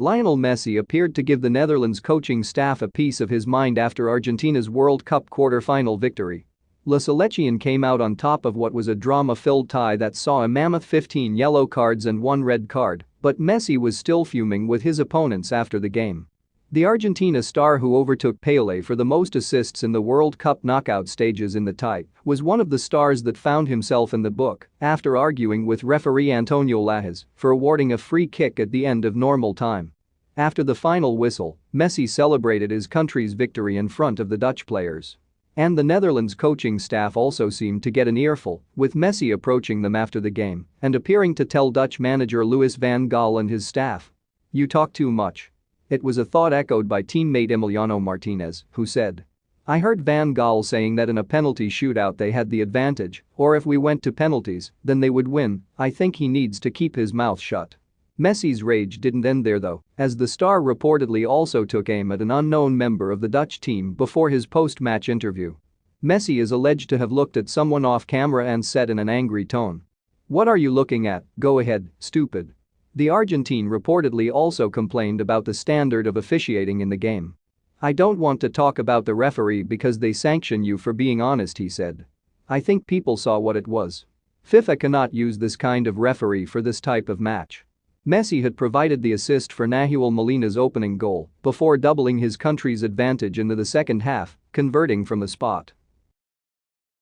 Lionel Messi appeared to give the Netherlands coaching staff a piece of his mind after Argentina's World Cup quarter-final victory. La Selección came out on top of what was a drama-filled tie that saw a mammoth 15 yellow cards and one red card, but Messi was still fuming with his opponents after the game. The Argentina star who overtook Pelé for the most assists in the World Cup knockout stages in the tie was one of the stars that found himself in the book after arguing with referee Antonio Lahoz for awarding a free kick at the end of normal time. After the final whistle, Messi celebrated his country's victory in front of the Dutch players. And the Netherlands coaching staff also seemed to get an earful, with Messi approaching them after the game and appearing to tell Dutch manager Louis van Gaal and his staff. You talk too much. It was a thought echoed by teammate Emiliano Martinez, who said. I heard Van Gaal saying that in a penalty shootout they had the advantage, or if we went to penalties, then they would win, I think he needs to keep his mouth shut. Messi's rage didn't end there though, as the star reportedly also took aim at an unknown member of the Dutch team before his post-match interview. Messi is alleged to have looked at someone off camera and said in an angry tone. What are you looking at, go ahead, stupid. The Argentine reportedly also complained about the standard of officiating in the game. I don't want to talk about the referee because they sanction you for being honest he said. I think people saw what it was. FIFA cannot use this kind of referee for this type of match. Messi had provided the assist for Nahuel Molina's opening goal before doubling his country's advantage into the second half, converting from a spot.